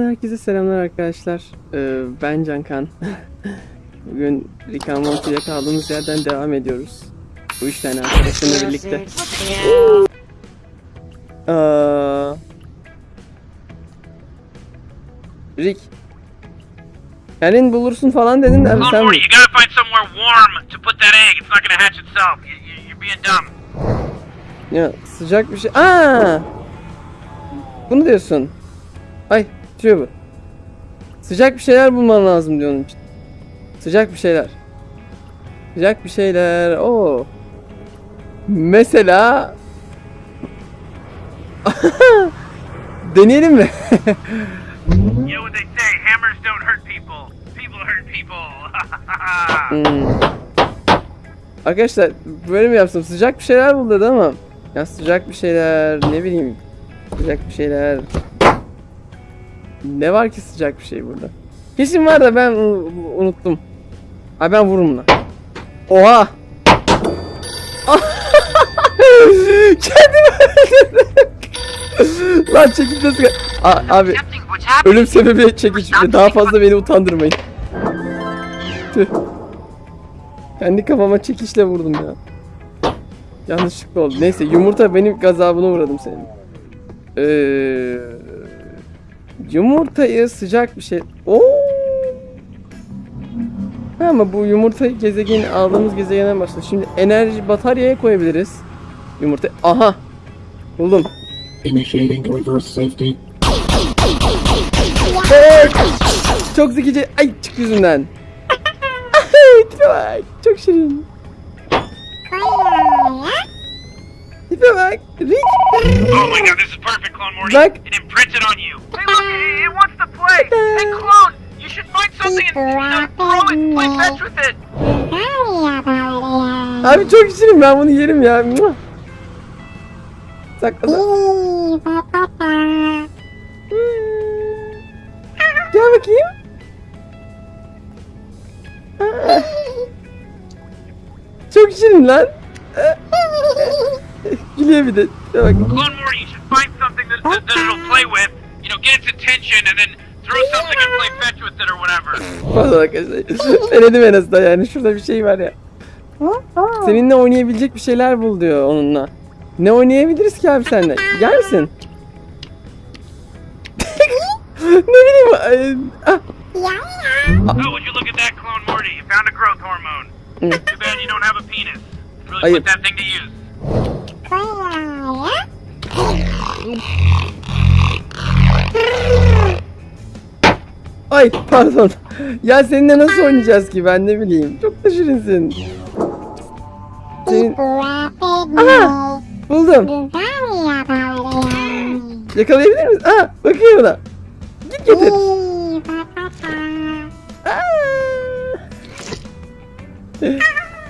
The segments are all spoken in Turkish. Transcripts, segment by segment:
Herkese selamlar arkadaşlar. Ee, ben Cankan. Bugün Rick and Morty'de kaldığımız yerden devam ediyoruz. Bu üç tane arkadaşımla birlikte. Aa, Rick. Kendin bulursun falan dedin de Clone sen Morty, you gotta find somewhere warm to put that egg. It's not gonna hatch itself. You, you, you're being dumb. ya sıcak bir şey. Aa! Bunu diyorsun. Ay, tutuyor bu. Sıcak bir şeyler bulman lazım diyor onun için. Sıcak bir şeyler. Sıcak bir şeyler. Oo. Mesela Deneyelim mi? Hmm. Arkadaşlar böyle mi yapsam? Sıcak bir şeyler bul dedi ama. Ya sıcak bir şeyler ne bileyim. Sıcak bir şeyler. Ne var ki sıcak bir şey burada? Kesin var da ben unuttum. Ay ben vururum buna. Oha! Kendimi öldürdüm. Lan çekiç nasıl... Abi ölüm sebebi çekiç. Daha fazla beni utandırmayın. Tüh. Kendi kafama çekişle vurdum ya. Yanlışlıkla oldu. Neyse yumurta benim gazabına uğradım senin. Ee, yumurtayı sıcak bir şey. Oo. Ama bu yumurtayı gezegen aldığımız gezegene başladı. Şimdi enerji bataryaya koyabiliriz. Yumurta. Aha. Buldum. Çok zekice. Ay çık yüzünden. Çok şirin. Tipe bak. Rick. oh my god, this is perfect, Clone Morty. Look. It imprinted on you. Hey, look, it, it wants to play. Hey, Clone, you should find something and you know, throw it, play fetch with it. Abi çok şirin ben bunu yerim ya. Sakla. Gel bakayım. Çok şirin lan. Gülüyor bir de. Bak. Clone Morty, you should find something that, that, that it'll play with. You know, get its attention and then throw something and play fetch with it or whatever. Pardon arkadaşlar. Denedim en azından yani. Şurada bir şey var ya. Seninle oynayabilecek bir şeyler bul diyor onunla. Ne oynayabiliriz ki abi seninle? Gel misin? ne bileyim. ah. Oh, would you look at that, Clone Morty? You found a growth hormone. Too bad you don't have a penis. Really Ayıp. put that thing to use. Ay pardon. Ya seninle nasıl oynayacağız ki ben ne bileyim. Çok da şirinsin. Senin... Aha! Buldum. Yakalayabilir misin? Aa bakayım buna. Git getir.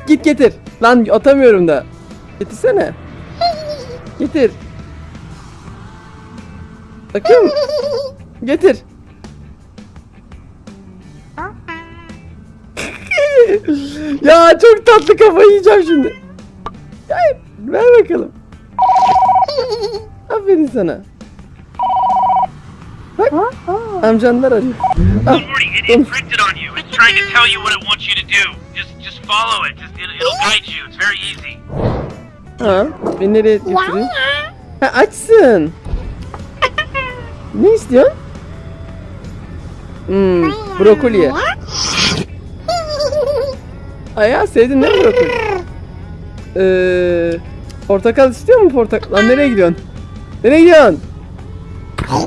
Git getir. Lan atamıyorum da. Getirsene. Getir. Bakayım. Getir. ya çok tatlı kafayı yiyeceğim şimdi. Hayır, ver bakalım. Aferin sana. Bak, amcanlar arıyor. Ah, Clone Morty, it imprinted on you. It's trying to tell you what it wants you to do. Just, just follow it. Just, it, it'll guide you. It's very easy. Ha, beni nereye götürüyor? Ha, açsın. Ne istiyorsun? Hmm, brokoliye. Ay ya sevdin değil brokoli? Ee, portakal istiyor mu portakal? Lan nereye gidiyorsun? Nereye gidiyorsun?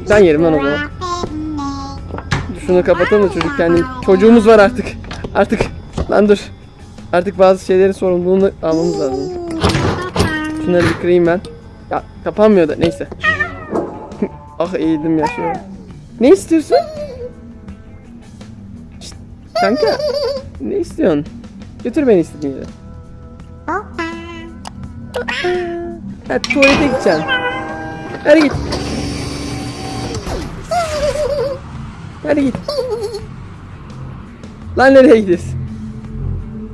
Ben yerim lan o zaman. Şunu kapatalım da çocuk kendi. Çocuğumuz var artık. Artık. Lan dur. Artık bazı şeylerin sorumluluğunu almamız lazım. Şunları bir kırayım ben. Ya kapanmıyor da neyse. ah eğildim ya şöyle. Ne istiyorsun? Şşt, kanka. Ne istiyorsun? Götür beni istediğin yere. Ha tuvalete gideceksin. Hadi git. Hadi git. Lan nereye gidiyorsun?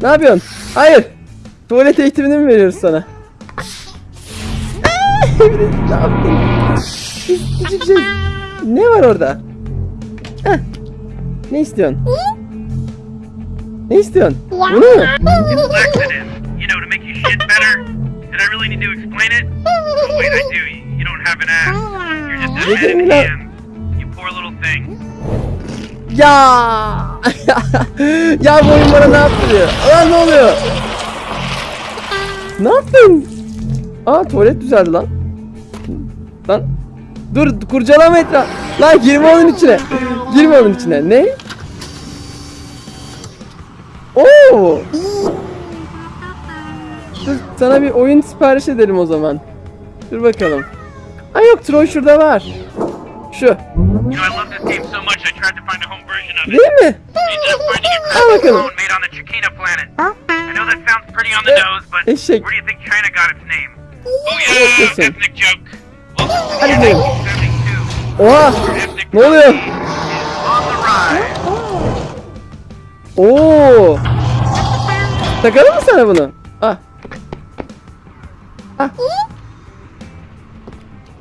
Ne yapıyorsun? Hayır. Tuvalet eğitimini mi veriyoruz sana? Ne yaptın? Küçük şey. Ne var orada? Heh. Ne istiyorsun? Ne istiyorsun? Bunu mu? You know, to make you shit better. Did I really need to explain it? Oh, wait, I do. You, you don't have an ass. You're just a Look head at me and now. hands. You poor little thing. Ya! ya bu oyun bana ne yaptırıyor? Lan ne oluyor? Ne yaptın? Aa tuvalet düzeldi lan. Lan dur kurcalama etraf. Lan girme onun içine. Girme onun içine. Ne? Oo! Dur sana bir oyun sipariş edelim o zaman. Dur bakalım. Ay yok Troy şurada var. Şu. Değil mi? Al bakalım. but Eşek. Where do you think China got its name? Oh yeah, Listen. ethnic joke. Welcome to Hadi the gidelim. 72. Oha! Ethnic Ne oluyor? is on the rise. Oo! Takalım mı sana bunu? Ah. Ah.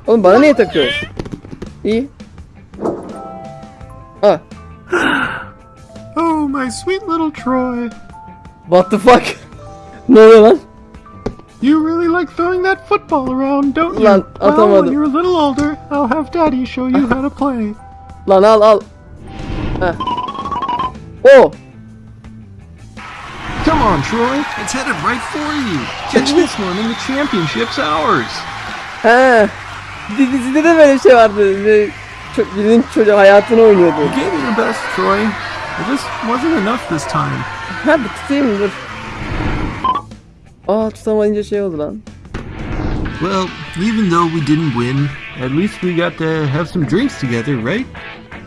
Oğlum bana niye takıyorsun? İyi. Ah. Oh, my sweet little Troy. What the fuck? ne oluyor lan? You really like throwing that football around, don't you? Lan, well, atamadım. when you're a little older, I'll have Daddy show you how to play. Lan al al. Heh. Oh! Come on, Troy. It's headed right for you. Catch this one and the championship's ours. He. Di- Dizide de böyle bir şey vardı. Bir- ço- Birinin çocuğu hayatını oynuyordu. You gave it your best, Troy. It just wasn't enough this time. Ha bir tutayım dur. Aa tutamayınca şey oldu lan. Well, even though we didn't win, at least we got to have some drinks together, right?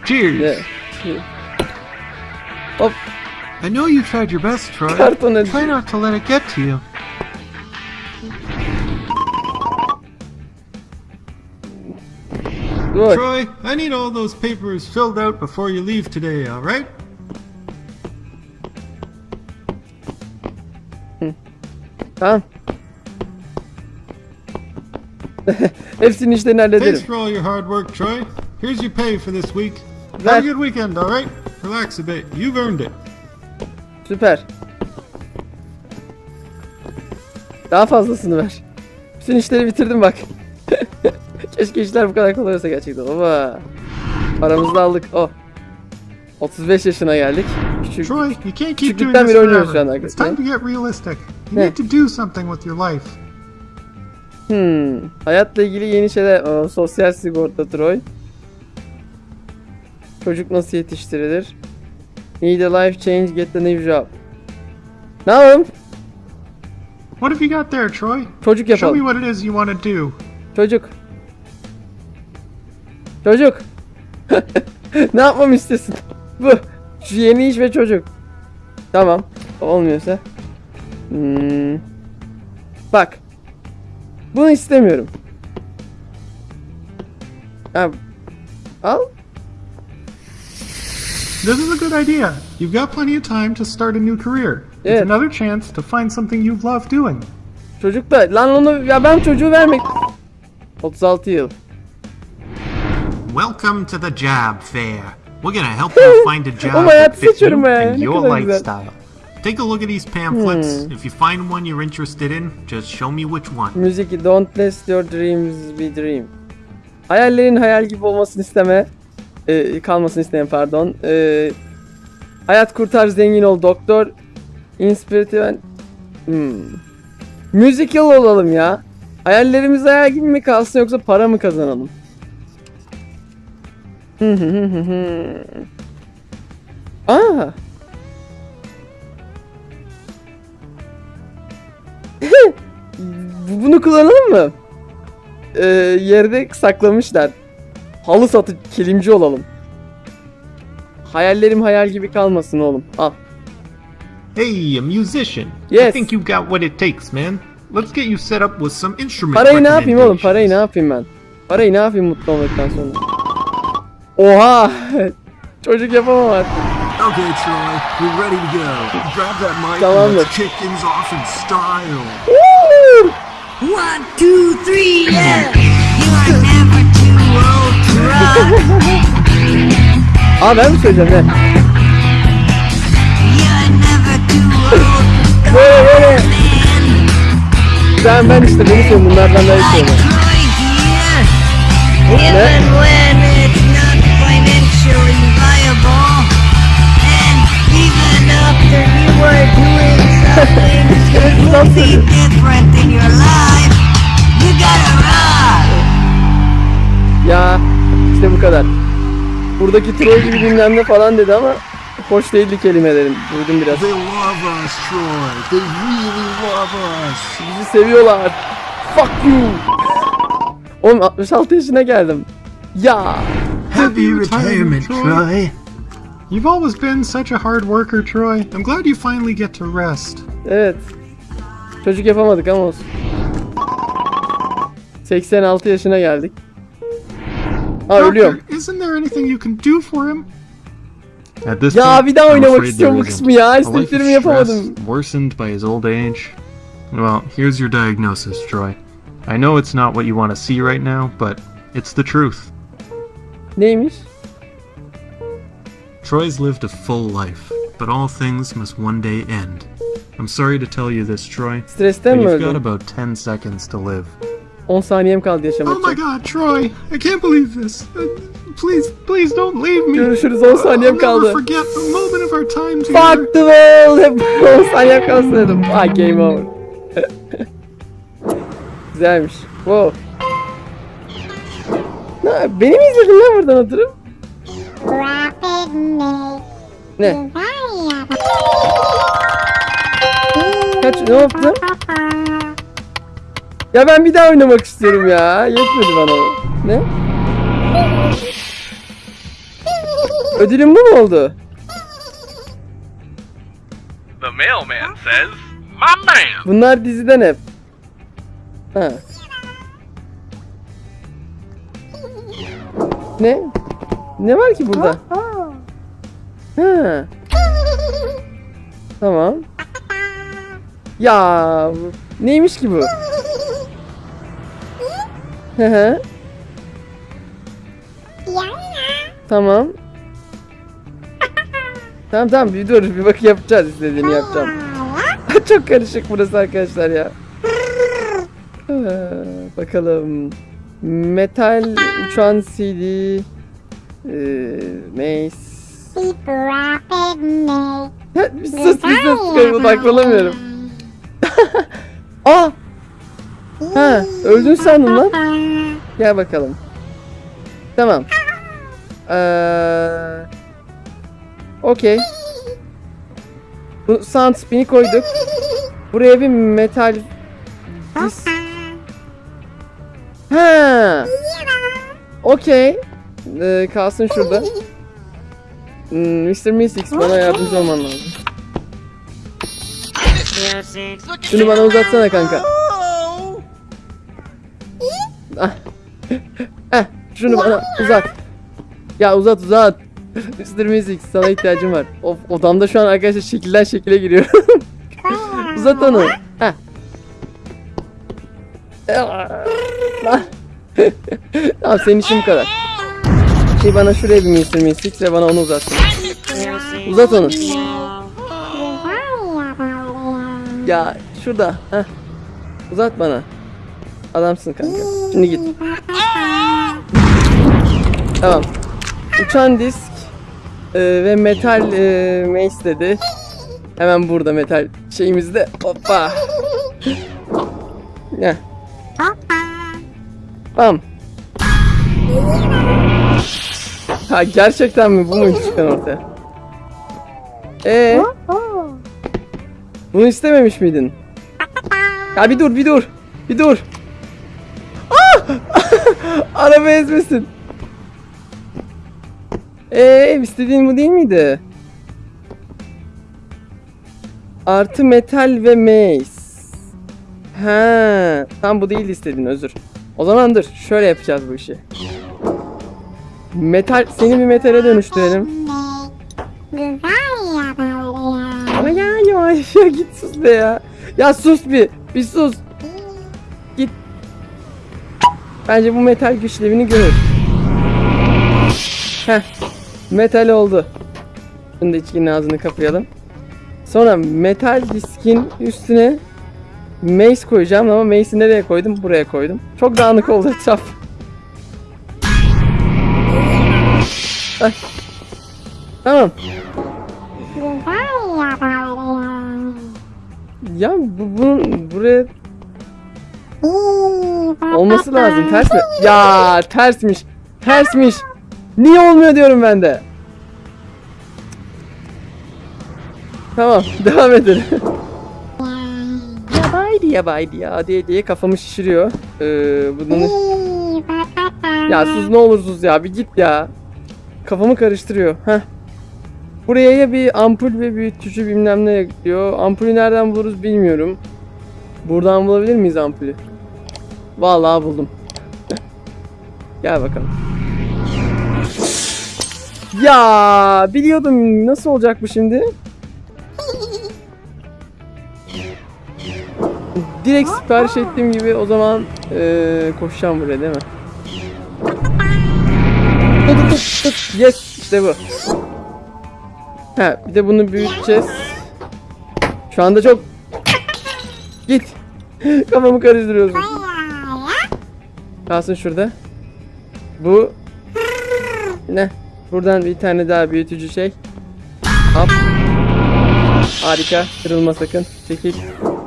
Cheers. Ne? Hop I know you tried your best, Troy. karton. Try not to let it get to you. Troy, I need all those papers filled out before you leave today, alright? Tamam. Hepsinin işlerini hallederim. Thanks for all your hard work, Troy. Here's your pay for this week. Have a good weekend, alright? Relax a bit. You've earned it. Süper. Daha fazlasını ver. Bütün işleri bitirdim bak. Keşke işler bu kadar kolay olsa gerçekten. Baba. Paramızı da aldık. Oh. 35 yaşına geldik. Küçük. Troy, you can't keep doing Küçüklükten this beri oynuyoruz şu an arkadaşlar. You Ne? need to do something with your life. Hmm. Hayatla ilgili yeni şeyler. Aa, sosyal sigorta Troy. Çocuk nasıl yetiştirilir? Need a life change, get a new job. Ne yapalım? What have you got there, Troy? Çocuk Show me yapalım. what it is you want to do. Çocuk. Çocuk. ne yapmamı istiyorsun? Bu. Yeni iş ve çocuk. Tamam. Olmuyorsa. Hmm. Bak. Bunu istemiyorum. Ha, al. This is a good idea. You've got plenty of time to start a new career. It's another chance to find something you love doing. Çocuk da. Lan onu ya ben çocuğu vermek. 36 yıl. Welcome to the job fair. We're gonna help you find a job that fits you and your lifestyle. Take a look at these pamphlets. If you find one you're interested in, just show me which one. Müzik Don't let your dreams be dream. Hayallerin hayal gibi olmasını isteme. Ee, kalmasını isteme pardon. Ee, hayat kurtar zengin ol doktor. Inspirative hmm. Musical olalım ya. Hayallerimiz hayal gibi mi kalsın yoksa para mı kazanalım? Aa. Bunu kullanalım mı? Ee, yerde saklamışlar. Halı satı kilimci olalım. Hayallerim hayal gibi kalmasın oğlum. Al. Hey, a musician. I Yes. think you've got what it takes, man. Let's get you set up with some instrument Parayı ne yapayım oğlum? Parayı ne yapayım ben? Parayı ne yapayım mutlu olmaktan sonra? Oha! Çocuk yapamam artık. Okay, Troy, we're ready to go. Grab that mic Tamamdır. and let's kick things off in style. Woo! One, two, three, yeah. You are never too old to run. Aa ben mi söyleyeceğim ne? You're never too old Böyle böyle. Sen ben işte beni söylüyorum bunlardan daha iyi söyle. Ya işte bu kadar. Buradaki troll gibi ne falan dedi ama hoş değildi kelimelerin. Duydum biraz. They love us, Troy. They really love us. Bizi seviyorlar. Fuck you. Oğlum 66 yaşına geldim. Ya. Happy retirement, Troy. You've always been such a hard worker, Troy. I'm glad you finally get to rest. Evet. Çocuk yapamadık ama olsun. 86 yaşına geldik. Ha ölüyorum. Doctor, isn't there anything you can do for him? At this Ya point, bir daha I'm oynamak afraid istiyorum bu there isn't. kısmı ya. A life of İsteklerimi yapamadım. stress worsened by his old age. Well, here's your diagnosis, Troy. I know it's not what you want to see right now, but it's the truth. Neymiş? Troy's lived a full life, but all things must one day end. I'm sorry to tell you this, Troy, Stresten but mi you've got öldün? about 10 seconds to live. 10 saniyem kaldı yaşamak Oh my için. god, Troy! I can't believe this. Uh, please, please don't leave me. Görüşürüz 10 saniyem I'll kaldı. never forget a moment of our time together. Fuck the world. Hep 10 saniyem kalsın dedim. Ah game over. Güzelmiş. Wow. Ne, beni mi izledin lan buradan oturup? Ne? Kaç ne yaptın? Ya ben bir daha oynamak istiyorum ya. Yetmedi bana. Ne? Ödülüm bu mu oldu? The mailman says, My man! Bunlar diziden hep. Ha. Ne? Ne var ki burada? Ha. Tamam. Ya neymiş ki bu? Hı hı. Tamam. Tamam tamam bir dur bir bak yapacağız istediğini yapacağım. Çok karışık burası arkadaşlar ya. Bakalım. Metal uçan CD Mace Ya, bir sus bir sus ben odaklanamıyorum. Aa! Ha, öldün sandım lan. Gel bakalım. Tamam. Ee, Okey. Bu sound spin'i koyduk. Buraya bir metal dis... Ha. Okey. Ee, kalsın şurada. Hmm, Mr. Mystics bana yardımcı olman lazım. Şunu bana uzatsana kanka. Ah. Heh, şunu bana uzat. Ya uzat uzat. Mr. Music sana ihtiyacım var. Of odamda şu an arkadaşlar şekilden şekile giriyor. uzat onu. Heh. Lan. tamam senin işin bu kadar. Şey bana şuraya bir Mr. Music ve bana onu uzatsın. Uzat onu. Ya şurada. Heh. Uzat bana. Adamsın kanka. Şimdi git. Tamam. Uçan disk e, ve metal e, mace dedi. Hemen burada metal şeyimizde. Hoppa. Ne? Tamam. Ha gerçekten mi bu mu çıkan ortaya? Ee? Bunu istememiş miydin? Ya bir dur bir dur. Bir dur. Ah! Araba ezmesin. Ee, istediğin bu değil miydi? Artı metal ve mace. Ha, tam bu değil istediğin özür. O zaman dur, şöyle yapacağız bu işi. Metal, seni bir metale dönüştürelim. Ama ya yavaş ya git sus be ya. Ya sus bir, bir sus. Git. Bence bu metal güçlevini görür. Heh. Metal oldu. Şimdi içkinin ağzını kapayalım. Sonra metal diskin üstüne mace koyacağım ama mace'i nereye koydum? Buraya koydum. Çok dağınık oldu etraf. Tamam. Ya bu bunun buraya olması lazım. Ters mi? Ya tersmiş. Tersmiş. Niye olmuyor diyorum ben de. Tamam, devam edelim. yabaydı yabaydı ya diye diye kafamı şişiriyor. Ee, bunu... Ya sus ne olur sus ya bir git ya. Kafamı karıştırıyor. Heh. Buraya ya bir ampul ve büyütücü bilmem ne diyor. Ampulü nereden buluruz bilmiyorum. Buradan bulabilir miyiz ampulü? Vallahi buldum. Gel bakalım. Ya biliyordum nasıl olacak bu şimdi? Direkt sipariş ettiğim gibi o zaman eee koşacağım buraya değil mi? Yes işte bu. Ha bir de bunu büyüteceğiz. Şu anda çok git. Kafamı karıştırıyorsun. Kalsın şurada. Bu ne? Buradan bir tane daha büyütücü şey. Hop. Harika. Kırılma sakın. Çekil.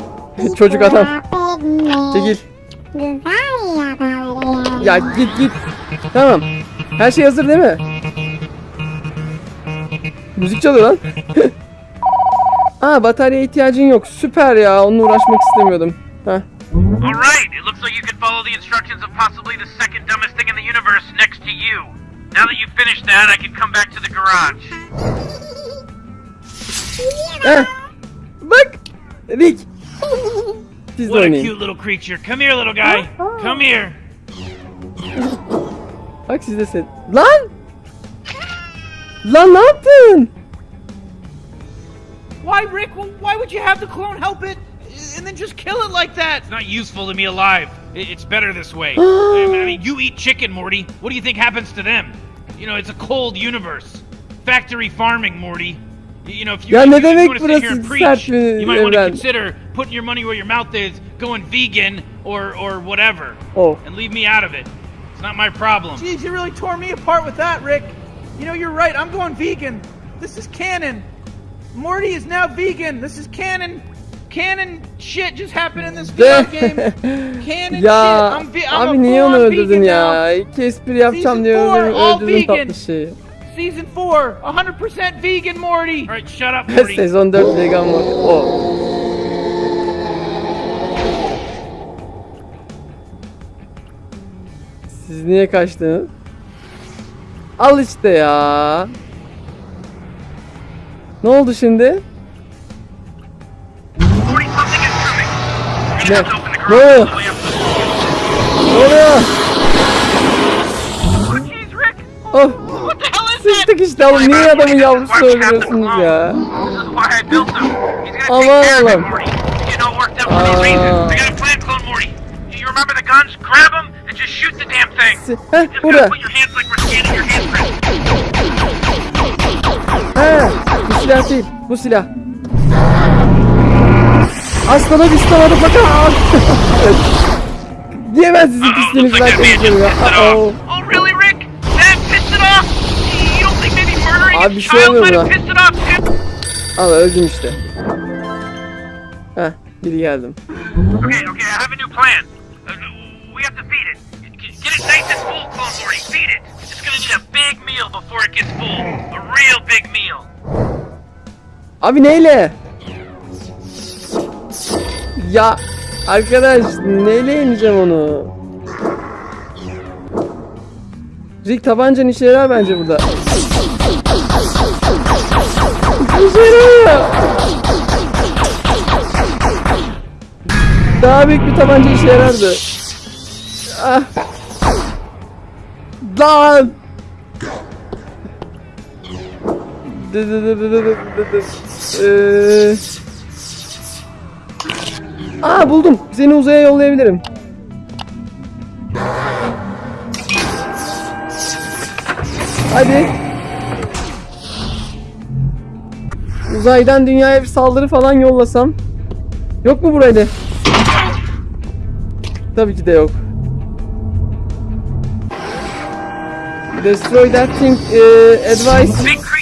Çocuk adam. Çekil. Ya git git. Tamam. Her şey hazır değil mi? Müzik çalıyor lan. Aa batarya ihtiyacın yok. Süper ya. Onunla uğraşmak istemiyordum. Heh. Alright, it looks like you can follow the instructions of possibly the second dumbest thing in the universe next to you. Now that you've finished that, I can come back to the garage. Heh. Bak. Rick. Siz de What a oynayın. cute little creature. Come here, little guy. Come here. Bak siz de sen. Lan! Lan ne yaptın? Why, Rick? Why would you have the clone help it and then just kill it like that? It's not useful to me alive. It's better this way. I mean, you eat chicken, Morty. What do you think happens to them? You know, it's a cold universe. Factory farming, Morty. You know, if you, Ya if ne you, if you want to sit here and preach, you might want to evren? consider putting your money where your mouth is, going vegan or or whatever, Oh. and leave me out of it. It's not my problem. Jeez, you really tore me apart with that, Rick. You know, you're right. I'm going vegan. This is canon. Morty is now vegan. This is canon. Canon shit just happened in this video game. Canon ya shit. I'm, ve- I'm abi a niye onu öldürdün ya? now. İki espri yapacağım diye öldürdün vegan. tatlı şeyi. Season 4, 100% vegan Morty. All right, shut up, Morty. Sezon 4 vegan mı? O. Siz niye kaçtınız? Al işte ya. Ne oldu şimdi? Ne? Ne oluyor? Ne oluyor? Oh, sıçtık işte oğlum. Niye adamın yavrusunu öldürüyorsunuz ya? Aman Allah'ım. Aa. Heh, burada. He, bu silah değil. Bu silah. Aslana bislamadı bakın. Diyemez sizin man just konuşuyorum ya. off. Oh, Abi bir şey it off too? Al öldüm işte. Heh, geri geldim. Okay, okay, I have a new plan. Uh, we have to feed it. Get it nice and full, big meal before it gets full. A real big meal. Abi neyle? Ya arkadaş neyle yeneceğim onu? Rick tabancan işe yarar bence burada. İşe yaramıyor. Daha büyük bir tabanca işe yarardı. Ah. Lan! Ee... Aa buldum. Seni uzaya yollayabilirim. Hadi. Uzaydan dünyaya bir saldırı falan yollasam. Yok mu burayı? Tabii ki de yok. Destroy that thing eh, advice.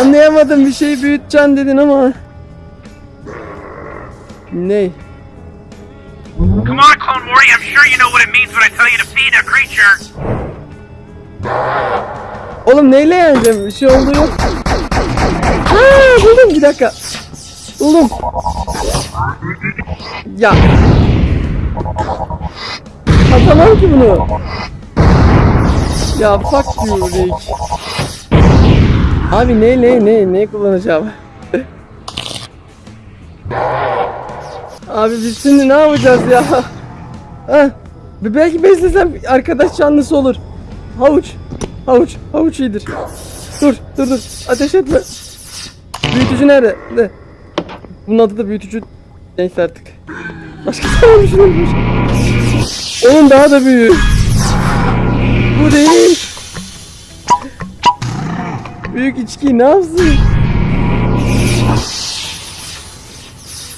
Anlayamadım bir şey büyüteceksin dedin ama. Ne? Come on, Clone Morty, I'm sure you know what it means when I tell you to feed a creature. Oğlum neyle yeneceğim? Bir şey oldu yok. Ha buldum bir dakika. Buldum. Ya. Atamam ki bunu. Ya fuck you Rick. Abi ne ne ne ne kullanacağım? Abi biz şimdi ne yapacağız ya? Ha? Belki beslesem arkadaş canlısı olur. Havuç. Havuç. Havuç iyidir. Dur dur dur. Ateş etme. Büyütücü nerede? Ne? Bunun adı da büyütücü. Neyse artık. Başka zaman düşünülmüş. Onun daha da büyüğü. Bu değil. Büyük içki ne yapsın?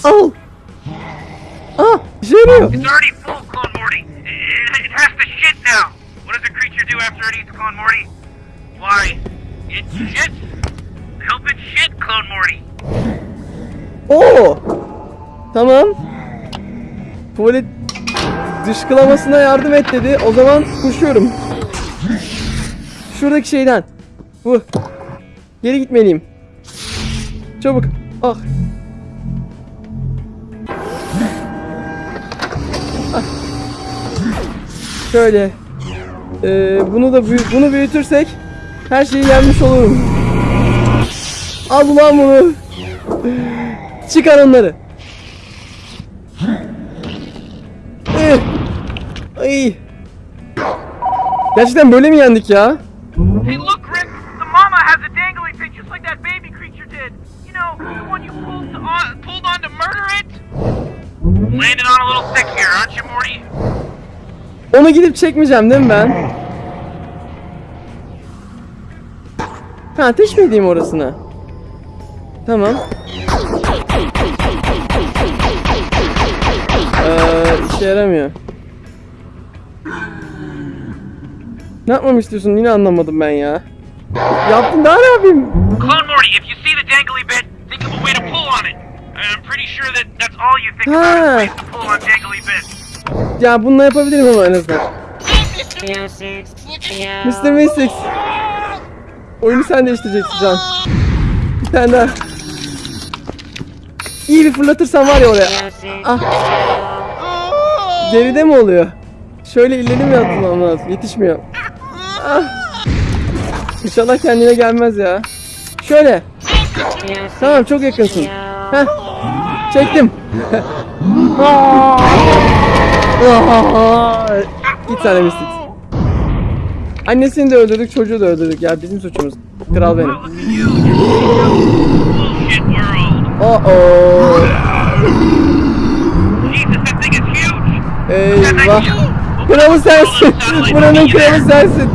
Al. Ah, işe yarıyor. It's already full, Clone Morty. It, it has to shit now. What does a creature do after it eats Clone Morty? Why, it shit. Help it shit, Clone Morty. Oo. Tamam. Tuvalet dışkılamasına yardım et dedi. O zaman koşuyorum. Şuradaki şeyden. Bu. Geri gitmeliyim. Çabuk. Ah. Ah. Şöyle. Ee, bunu da büyü- bunu büyütürsek her şeyi yenmiş olurum. Al ulan bunu. Çıkar onları. Eh. Ay. Gerçekten böyle mi yendik ya? Onu gidip çekmeyeceğim değil mi ben? Ha ateş mi edeyim orasına? Tamam. Ee, işe yaramıyor. Ne yapmamı istiyorsun? Yine anlamadım ben ya. Yaptım daha ne yapayım? Clone Morty, if you see the dangly bit, think of a way to pull on pretty sure that that's all you think about is to pull on dangly bits. Ya bununla yapabilirim ama en azından. Mr. Mystics. Oyunu sen değiştireceksin Can. Bir tane daha. İyi bir fırlatırsan var ya oraya. Ah. Geride mi oluyor? Şöyle ileri mi atmam lazım? Yetişmiyor. Ah. İnşallah kendine gelmez ya. Şöyle. Tamam çok yakınsın. Heh. Çektim. Ah. Ah. Git sen de Mystics. Annesini de öldürdük, çocuğu da öldürdük ya bizim suçumuz. Kral benim. Oh oh. Eyvah. Kralı sensin. Buranın kralı sensin.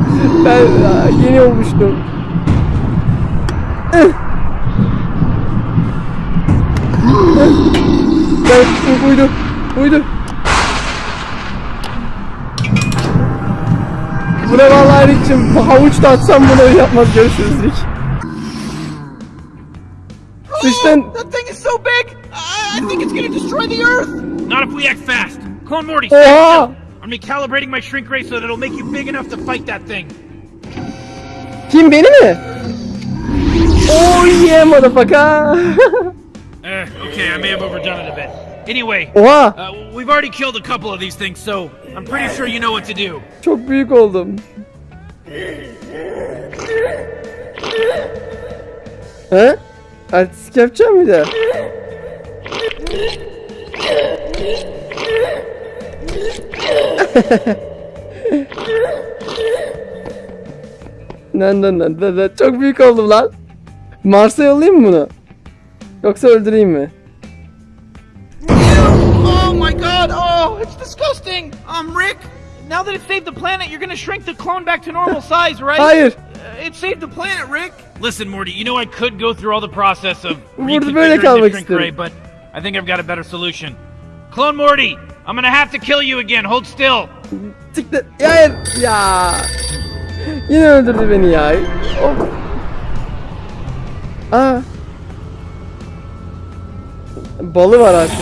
Ben aa, yeni olmuştum. Ben uydu. Uydu. Buna vallahi Rick'cim havuç da atsam bunu yapmaz görüşürüz Rick. Sıçtın. That thing is so big! I, think it's gonna destroy the Earth! Not if we act fast. Clone Morty, Oha! I'm recalibrating my shrink ray so that it'll make you big enough to fight that thing. Kim beni mi? Oh yeah motherfucker. Uh, okay, I may have overdone it a bit. Anyway, Oha uh, we've already killed a couple of these things, so I'm pretty sure you know what to do. çok büyük oldum. He? Artistik yapacağım bir de. Nan nan nan nan. Çok büyük oldum lan. Mars'a yollayayım mı bunu? Yoksa öldüreyim mi? Oh my god! Oh, it's disgusting! Um, Rick, now that it saved the planet, you're gonna shrink the clone back to normal size, right? Hayır. Uh, it saved the planet, Rick! Listen, Morty, you know I could go through all the process of Burada böyle reconfiguring kalmak the shrink isterim. ray, but I think I've got a better solution. Clone Morty, I'm gonna have to kill you again. Hold still. Siktir. Ya hayır. Ya. Yine öldürdü beni ya. Of. Aa. Balı var artık.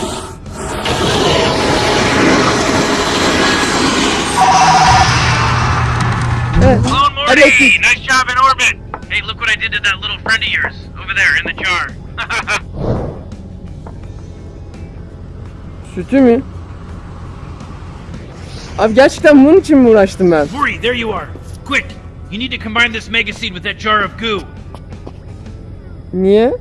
Evet. Clone Hadi Morty, bakayım. nice job in orbit. Hey, look what I did to that little friend of yours over there in the jar. Sütü mü? Abi gerçekten bunun için mi uğraştım ben? Morty, there you are. Quick, you need to combine this mega seed with that jar of goo. Niye?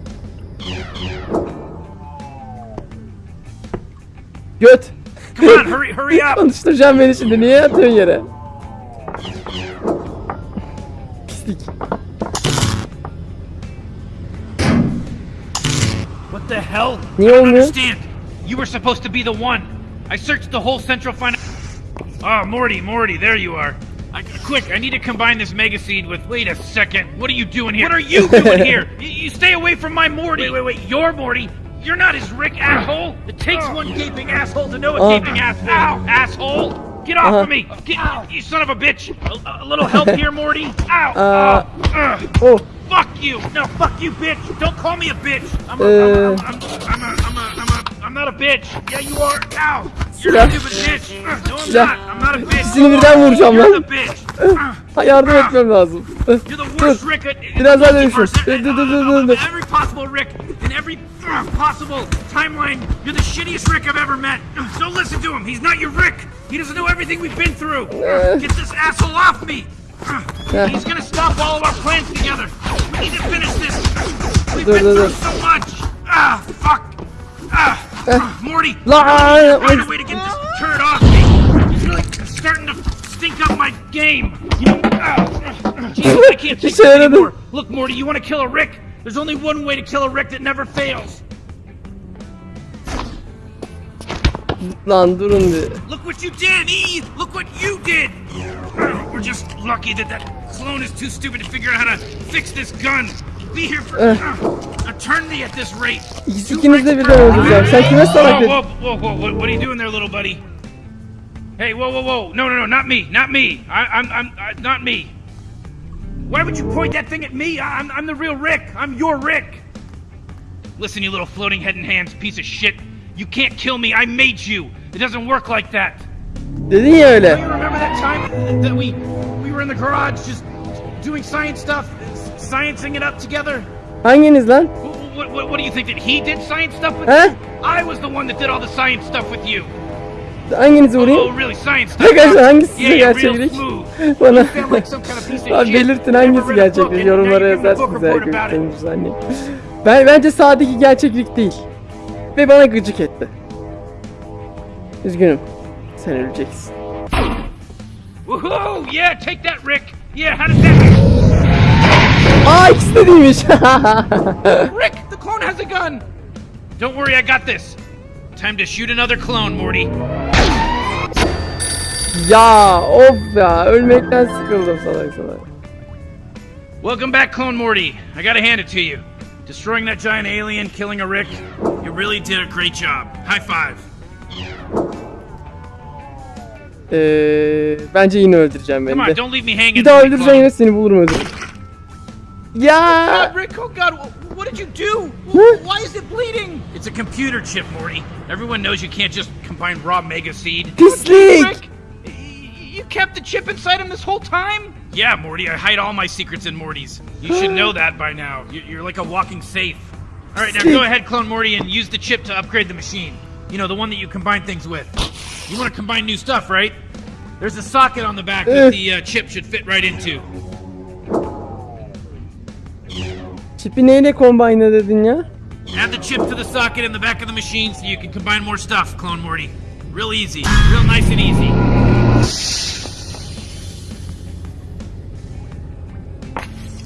Göt. Come on, hurry, hurry up. Konuşturacağım beni şimdi. Niye yatıyorsun yere? Pislik. What the hell? Niye I don't olmuyor? understand. You were supposed to be the one. I searched the whole central fin. Oh, Morty, Morty, there you are. I, quick, I need to combine this mega seed with. Wait a second. What are you doing here? What are you doing here? You, you stay away from my Morty. Wait, wait, wait. Your Morty? You're not his Rick, asshole. It takes one gaping asshole to know a Uh. gaping asshole. Ow, asshole. Get off Uh-huh. of me. Get, you son of a bitch. A, a little help here, Morty. Ow. Uh. oh. Oh. Fuck you! No, fuck you, bitch! Don't call me a bitch! I'm a, Uh. I'm, a, I'm, I'm, a, I'm, a, I'm, a, I'm not a bitch! Yeah, you are! Ow! You're Silah. a stupid bitch! Uh, No, I'm Silah. not! I'm not a bitch! İkisini birden vuracağım You're lan. the bitch! Uh, Ha, yardım etmem lazım. You're the worst Dur. Rick Biraz daha in dönüşüm. multiverse. Dur, dur, dur, Uh, dur, dur. Every possible Rick in every uh, possible timeline. You're the shittiest Rick I've ever met. Don't listen to him. He's not your Rick. He doesn't know everything we've been through. Get this asshole off me. He's gonna stop all of our plans together. We need to finish this. We've been through so much. Ah, fuck. Ah, Morty. Lan, I need find a way to get this turd off me. He's really starting to stink up my game. You know, ah, ah, Jesus, I can't take this anymore. Look, Morty, you want to kill a Rick? There's only one way to kill a Rick that never fails. Lan durun bir. Look what you did, E! Look what you did! We're just lucky that that clone is too stupid to figure out how to fix this gun. Be here for Eh. eternity at this rate. Ikiniz de birden öldüreceğim. Sen kime salak Whoa, dedin? whoa, whoa, whoa, what, what are you doing there, little buddy? Hey, whoa, whoa, whoa! No, no, no, not me, not me. I, I'm, I'm, uh, not me. Why would you point that thing at me? I- I'm, I'm the real Rick. I'm your Rick. Listen, you little floating head and hands piece of shit. You can't kill me. I made you. It doesn't work like that. Dedin ya Do öyle. you remember that time that we we were in the garage just doing science stuff, sciencing it up together? Hanginiz lan? What, what, what, what do you think that he did science stuff with? He? I was the one that did all the science stuff with you. Hanginizi Oh, vurayım? stuff? Arkadaşlar hangisi gerçeklik? Bana Abi belirtin hangisi gerçeklik yorumlara yazarsınız eğer annem. Ben bence sağdaki gerçeklik değil. Ve bana gıcık etti. Üzgünüm. Sen öleceksin. Woohoo! Yeah, take that, Rick. Yeah, how does that? Aa ikisi de değilmiş. Rick, the clone has a gun. Don't worry, I got this. Time to shoot another clone, Morty. Ya of ya ölmekten sıkıldım salak salak. Welcome back, Clone Morty. I gotta hand it to you. Destroying that giant alien, killing a Rick, you really did a great job. High five. Ee, bence yine öldüreceğim Come beni on, de. don't leave me hanging. Bir daha clone. yine seni bulurum öldürürüm. Ya God, Rick, oh God, what did you do? Why is it bleeding? It's a computer chip, Morty. Everyone knows you can't just combine raw mega seed. pislik. Rick, you kept the chip inside him this whole time? Yeah, Morty, I hide all my secrets in Morty's. You should know that by now. You- You're like a walking safe. All right, now go ahead, Clone Morty, and use the chip to upgrade the machine. You know, the one that you combine things with. You want to combine new stuff, right? There's a socket on the back that the uh, chip should fit right into. Çipi neyle combine dedin ya? Add the chip to the socket in the back of the machine so you can combine more stuff, Clone Morty. Real easy. Real nice and easy.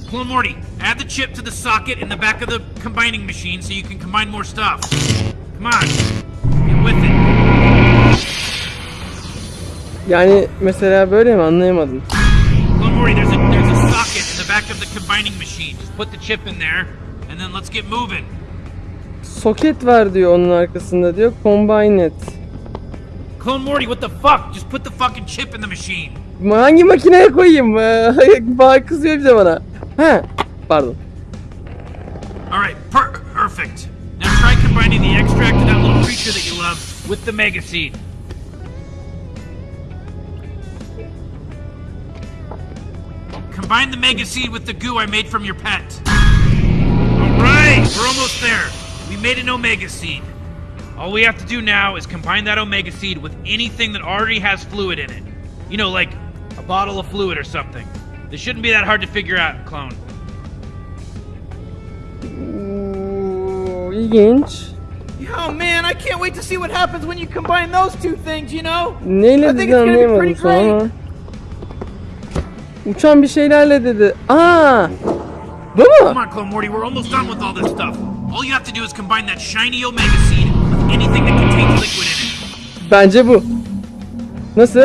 Clone Morty, add the chip to the socket in the back of the combining machine so you can combine more stuff. Come on. Get with it. Yani mesela böyle mi anlayamadım. Clone Morty, there's a there's a socket in the back of the combining machine. Just put the chip in there, and then let's get moving. Soket var diyor onun arkasında diyor. Combine it. Clone Morty, what the fuck? Just put the fucking chip in the machine. Hangi makineye koyayım? Bana kızıyor bir de bana. He. Pardon. All right, per- perfect. Now try combining the extract of that little creature that you love with the mega seed. Combine the mega seed with the goo I made from your pet. All right, we're almost there. We made an omega seed. All we have to do now is combine that omega seed with anything that already has fluid in it. You know, like a bottle of fluid or something. This shouldn't be that hard to figure out, clone. Oo, ilginç. Oh man, I can't wait to see what happens when you combine those two things, you know? Neyle I think dedi it's gonna be anlayamadım pretty şu an great. ama. Uçan bir şeylerle dedi. Aa! Bu Come on, Clone Morty, we're almost done with all this stuff. All you have to do is combine that shiny Omega seed Bence bu. Nasıl?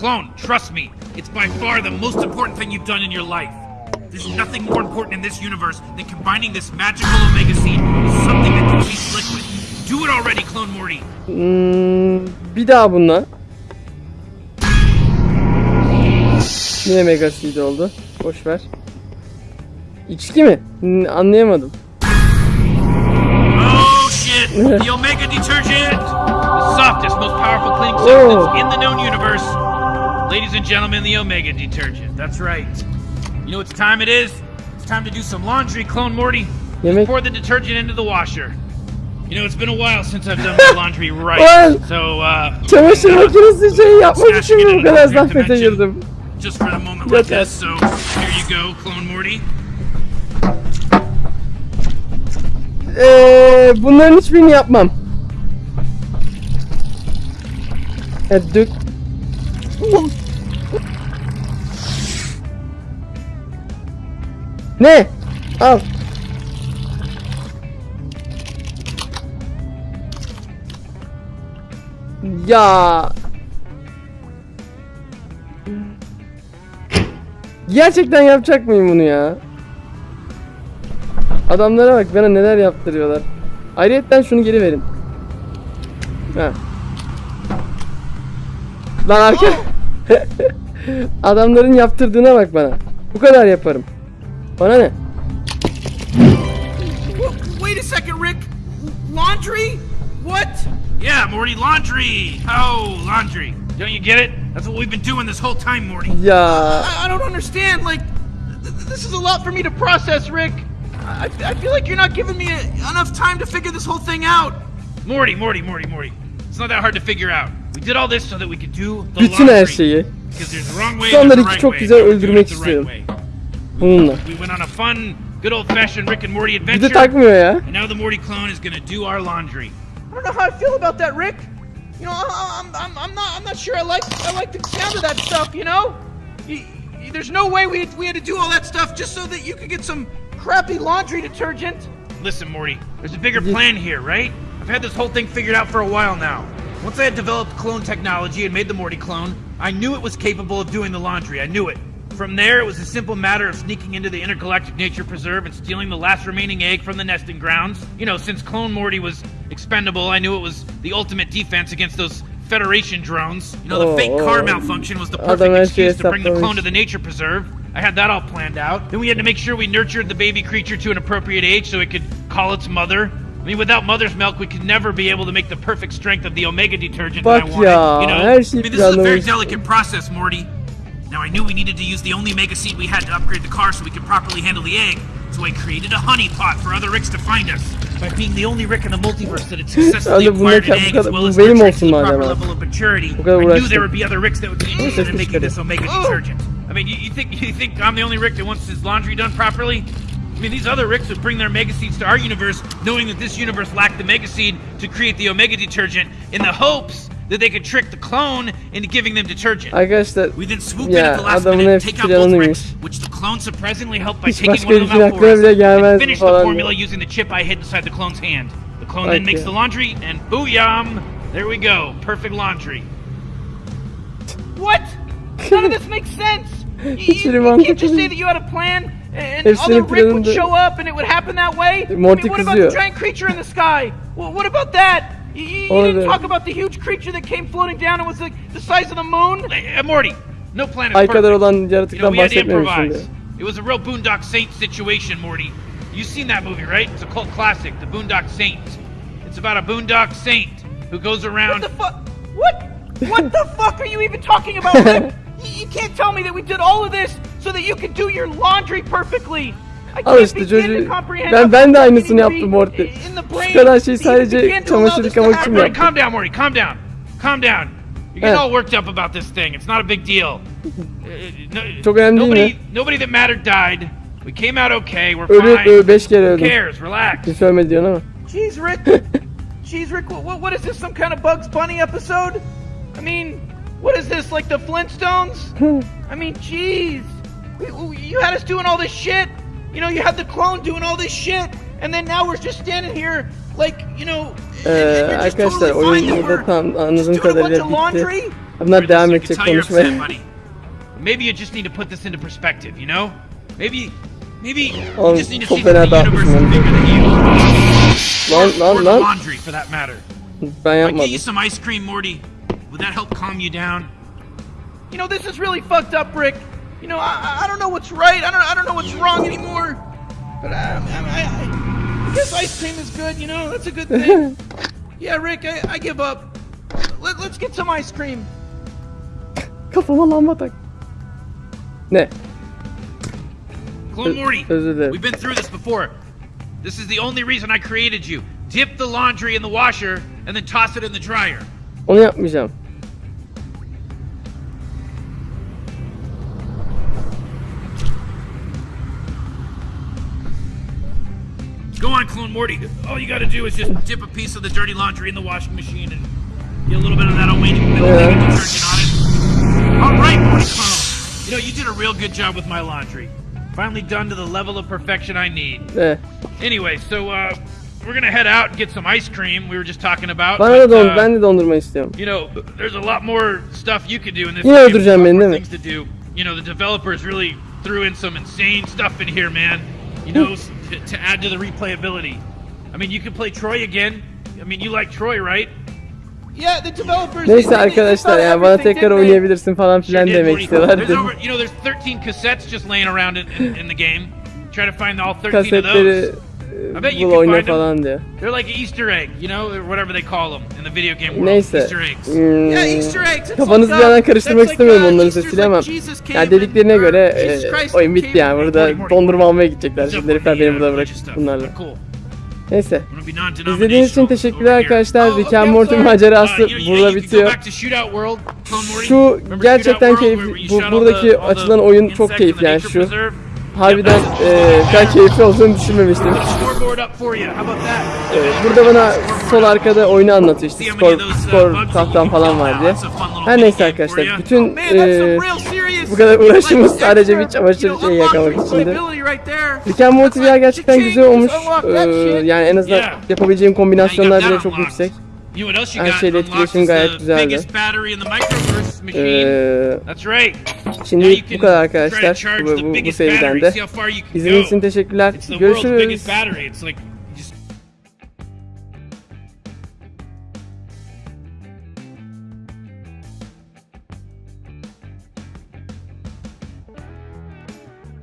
Clone, trust me, it's by far the most important thing you've done in your life. There's nothing more important in this universe than combining this magical Omega seed with something that contains liquid. Do it already, Clone Morty. Hmm, bir daha bununla. Yine Mega Seed oldu. Boş ver. İçki mi? Anlayamadım. The Omega detergent! The softest, most powerful cleaning substance in the known universe. Ladies and gentlemen, the Omega detergent. That's right. You know what time it is? It's time to do some laundry, Clone Morty. Yemek. Pour the detergent into the washer. You know, it's been a while since I've done my laundry right. So, uh, Çamaşır makinesi şey yapmak için mi bu kadar in zahmete just for the moment like this. So, here you go, Clone Morty. Ee, bunların hiçbirini yapmam. Evet, dök. Ne? Al. Ya. Gerçekten yapacak mıyım bunu ya? Adamlara bak bana neler yaptırıyorlar. Ayrıyetten şunu geri verin. Ha. Lan arka. Adamların yaptırdığına bak bana. Bu kadar yaparım. Bana ne? Wait a second, Rick. Laundry? What? Yeah, Morty, laundry. Oh, laundry. Don't you get it? That's what we've been doing this whole time, Morty. Ya I, I don't understand. Like, th- th- this is a lot for me to process, Rick. I, I feel like you're not giving me a, enough time to figure this whole thing out. Morty, Morty, Morty, Morty. It's not that hard to figure out. We did all this so that we could do the bütün her şeyi Because there's the wrong way and the right çok way. güzel We're doing öldürmek it the right istiyorum. way. bununla. We went on a fun, good old-fashioned Rick and Morty Bir de adventure. takmıyor ya. And now the Morty clone is gonna do our laundry. I don't know how I feel about that, Rick. You know, I, I'm, I'm, I'm not, I'm not sure. I like, I like the sound of that stuff. You know, Y- y- there's no way we, we had to do all that stuff just so that you could get some crappy laundry detergent. Listen, Morty, there's a bigger plan here, right? I've had this whole thing figured out for a while now. Once I had developed clone technology and made the Morty clone, I knew it was capable of doing the laundry. I knew it. From there, it was a simple matter of sneaking into the intergalactic nature preserve and stealing the last remaining egg from the nesting grounds. You know, since Clone Morty was expendable, I knew it was the ultimate defense against those Federation drones. You know, the Oh, fake car oh. malfunction was the perfect excuse to bring the clone to the nature preserve. I had that all planned out. Then we had to make sure we nurtured the baby creature to an appropriate age so it could call its mother. I mean, without mother's milk, we could never be able to make the perfect strength of the omega detergent that I wanted. ya, you know, her I mean, this is a very delicate process, Morty. Now I knew we needed to use the only mega seed we had to upgrade the car so we could properly handle the egg. So I created a honeypot for other Ricks to find us. By being the only Rick in the multiverse that had successfully acquired an egg as well as benim nurtured to the proper madem. level of maturity, I knew there would be other Ricks that would be interested in making this omega detergent. I mean, you, you think you think I'm the only Rick that wants his laundry done properly? I mean, these other Ricks would bring their mega seeds to our universe, knowing that this universe lacked the mega seed to create the omega detergent, in the hopes that they could trick the clone into giving them detergent. I guess that. We then swoop Ya, in at the last minute, take out both planıymış. Ricks, which the clone surprisingly helped by Hiç taking one of them out for us, and finish the formula diyor. using the chip I hid inside the clone's hand. The clone then makes the laundry, and booyam! There we go. Perfect laundry. What? None of this makes sense. You, you, you can't just say that you had a plan and other Rick would show up and it would happen that way. I mean, what about the giant creature in the sky? Well, what about that? You, you, you didn't da- talk about the huge creature that came floating down and was like the size of the moon. Hey, uh, Morty, no plan is Ay perfect. kadar olan You know, yaratıktan we had to improvise. It was a real Boondock Saints situation, Morty. You've seen that movie, right? It's a cult classic, The Boondock Saints. It's about a Boondock Saint who goes around... What around. the fuck? What? What the fuck are you even talking about, You, you can't tell me that we did all of this so that you could do your laundry perfectly. I Al can't işte çocuğu- comprehend ben- ben de aynısını yaptım to be Morty. in the brain Şu kadar şey that sadece began to allow çamaşır yıkamak için yaptım. calm down, Morty. Calm down. Calm down. You're getting all worked up about this thing. It's not a big deal. Uh, Çok önemli değil nobody, mi? nobody that mattered died. We came out okay. We're Ölü, fine. ölü beş kere Who cares? Relax. Kimse ölmedi diyorsun ama. Jeez, Rick. Jeez, Rick. What, what is this? Some kind of Bugs Bunny episode? I mean, what is this? Like the Flintstones? I mean, jeez. We- we- You had us doing all this shit. You know, you had the clone doing all this shit, and then now we're just standing here, like, you know. and- and Ee, arkadaşlar totally oyun that burada we're tam just anladığım doing a bunch kadarıyla of bitti. laundry. Bunlar devam I can edecek tell you're upset, konuşmaya. Maybe you just need to put this into perspective, you know? Maybe, maybe you just need to see that the universe is bigger than you. Lan Or lan lan. laundry, for that matter. Ben If I get you some ice cream, Morty, would that help calm you down? You know, this is really fucked up, Rick. You know, I, I- I don't know what's right. I don't, I don't know what's wrong anymore. But um, I, I, I, I guess ice cream is good. You know, that's a good thing. yeah, Rick, I, I give up. Let, let's get some ice cream. Kafama lamba tak. Ne? Clone Ö- Morty, özür dilerim. we've been through this before. This is the only reason I created you. Dip the laundry in the washer and then toss it in the dryer. Oh, Onu yapmayacağım. Morty. All you gotta do is just dip a piece of the dirty laundry in the washing machine and get a little bit of that Omega Yeah. detergent on it. All right, Morty. You know, you did a real good job with my laundry. Finally done to the level of perfection I need. Ne? Anyway, so uh, we're gonna head out and get some ice cream. We were just talking about. Bana da don uh, ben de dondurma istiyorum. you know, there's a lot more stuff you could do in this. Yine game. öldüreceğim beni, değil mi? Things to do. You know, the developers really threw in some insane stuff in here, man. You know, to, to add to the replayability. I mean, you could play Troy again. I mean, you like Troy, right? Yeah, the developers. Neyse arkadaşlar yani bana tekrar oynayabilirsin falan filan demek istiyorlar. You know, there's 13 cassettes just laying around in, in, in the game. Try to find all 13 of those. I bet you bul can oyna find them. falan diyor. They're like an Easter egg, you know, or whatever they call them in the video game world. Neyse. Easter eggs. Hmm, Yeah, Easter eggs. Kafanızı like, bir uh, yandan karıştırmak like, istemiyorum uh, onların sesiyle like ama came yani dediklerine or göre e, oyun bitti yani burada dondurma almaya gidecekler şimdi herifler beni uh, burada bırakıp bunlarla. Neyse. İzlediğiniz için teşekkürler arkadaşlar. Oh, Rick and Morty macerası Uh, burada bitiyor. Şu gerçekten keyifli. Bu buradaki açılan oyun çok keyifli yani şu. Harbiden e, kadar keyifli olduğunu düşünmemiştim. Put the scoreboard up for you. How about that? E, burada bana sol arkada oyunu anlatıyor işte skor, skor tahtam falan var diye. Her neyse arkadaşlar bütün e, bu kadar uğraşımız sadece bir çamaşır şeyi yakalamak içindi. Rick and Morty gerçekten güzel olmuş. Ee, yani en azından yapabileceğim kombinasyonlar bile çok yüksek. You know what else you Her got? şeyle etkileşim gayet the güzeldi. Ee, That's right. şimdi bu kadar arkadaşlar bu, bu, bu seriden de. İzlediğiniz için teşekkürler. Görüşürüz.